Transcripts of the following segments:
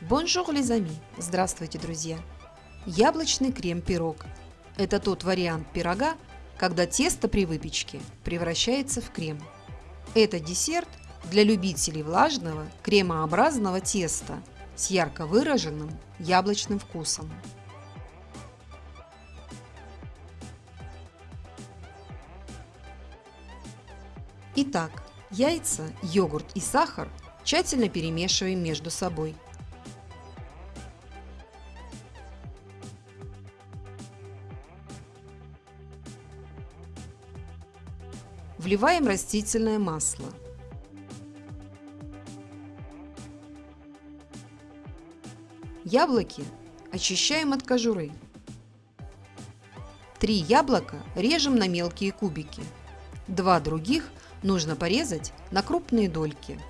Bonjour, les amis! Здравствуйте, друзья! Яблочный крем-пирог – это тот вариант пирога, когда тесто при выпечке превращается в крем. Это десерт для любителей влажного кремообразного теста с ярко выраженным яблочным вкусом. Итак, яйца, йогурт и сахар тщательно перемешиваем между собой – Вливаем растительное масло. Яблоки очищаем от кожуры. Три яблока режем на мелкие кубики. Два других нужно порезать на крупные дольки.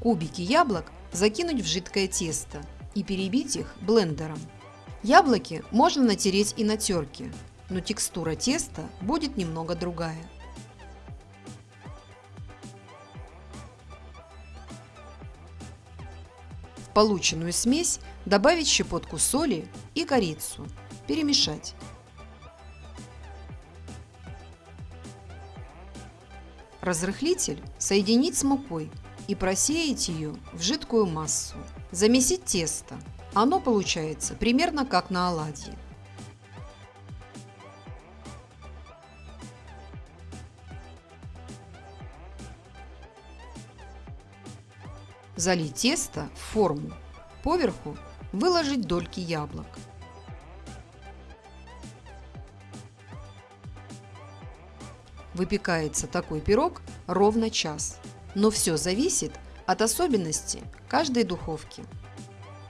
Кубики яблок закинуть в жидкое тесто и перебить их блендером. Яблоки можно натереть и на терке, но текстура теста будет немного другая. В полученную смесь добавить щепотку соли и корицу. Перемешать. Разрыхлитель соединить с мукой и просеять ее в жидкую массу. Замесить тесто. Оно получается примерно как на оладьи. Залить тесто в форму. Поверху выложить дольки яблок. Выпекается такой пирог ровно час. Но все зависит от особенностей каждой духовки.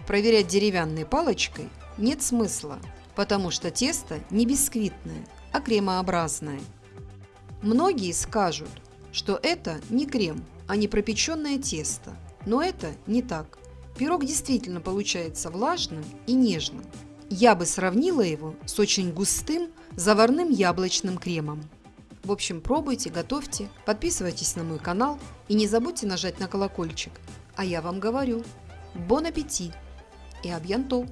Проверять деревянной палочкой нет смысла, потому что тесто не бисквитное, а кремообразное. Многие скажут, что это не крем, а не пропеченное тесто. Но это не так. Пирог действительно получается влажным и нежным. Я бы сравнила его с очень густым заварным яблочным кремом. В общем, пробуйте, готовьте, подписывайтесь на мой канал и не забудьте нажать на колокольчик. А я вам говорю, бон аппетит! Et à bientôt